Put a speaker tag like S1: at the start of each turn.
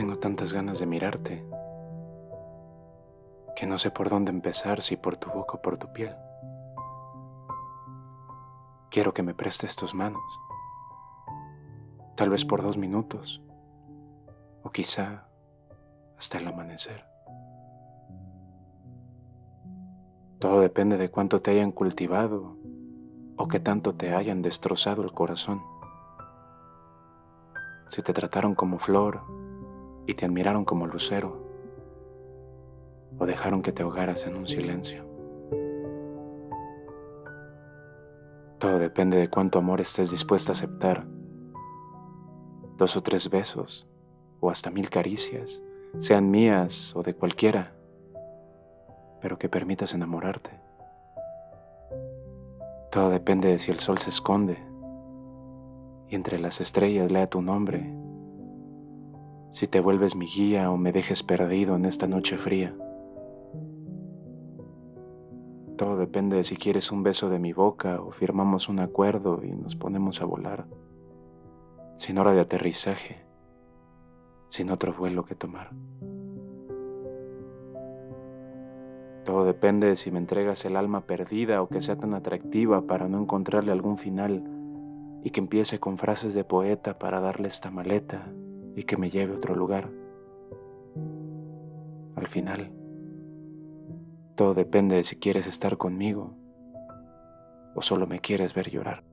S1: Tengo tantas ganas de mirarte que no sé por dónde empezar, si por tu boca o por tu piel. Quiero que me prestes tus manos, tal vez por dos minutos, o quizá hasta el amanecer. Todo depende de cuánto te hayan cultivado o que tanto te hayan destrozado el corazón. Si te trataron como flor y te admiraron como lucero, o dejaron que te ahogaras en un silencio. Todo depende de cuánto amor estés dispuesta a aceptar. Dos o tres besos, o hasta mil caricias, sean mías o de cualquiera, pero que permitas enamorarte. Todo depende de si el sol se esconde y entre las estrellas lea tu nombre, si te vuelves mi guía o me dejes perdido en esta noche fría. Todo depende de si quieres un beso de mi boca o firmamos un acuerdo y nos ponemos a volar, sin hora de aterrizaje, sin otro vuelo que tomar. Todo depende de si me entregas el alma perdida o que sea tan atractiva para no encontrarle algún final y que empiece con frases de poeta para darle esta maleta y que me lleve a otro lugar. Al final, todo depende de si quieres estar conmigo o solo me quieres ver llorar.